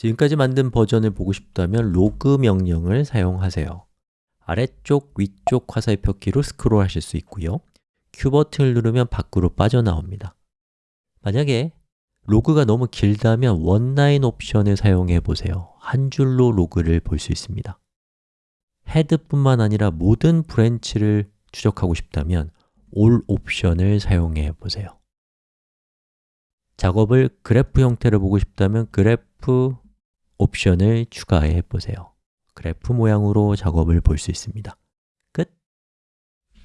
지금까지 만든 버전을 보고 싶다면 로그 명령을 사용하세요. 아래쪽, 위쪽 화살표 키로 스크롤 하실 수 있고요. Q 버튼을 누르면 밖으로 빠져나옵니다. 만약에 log가 너무 길다면 oneline 옵션을 사용해 보세요. 한 줄로 log를 볼 수 있습니다. HEAD뿐만 아니라 모든 branch를 추적하고 싶다면 all 옵션을 사용해 보세요. 작업을 그래프 형태로 보고 싶다면 그래프 옵션을 추가해 보세요. 그래프 모양으로 작업을 볼 수 있습니다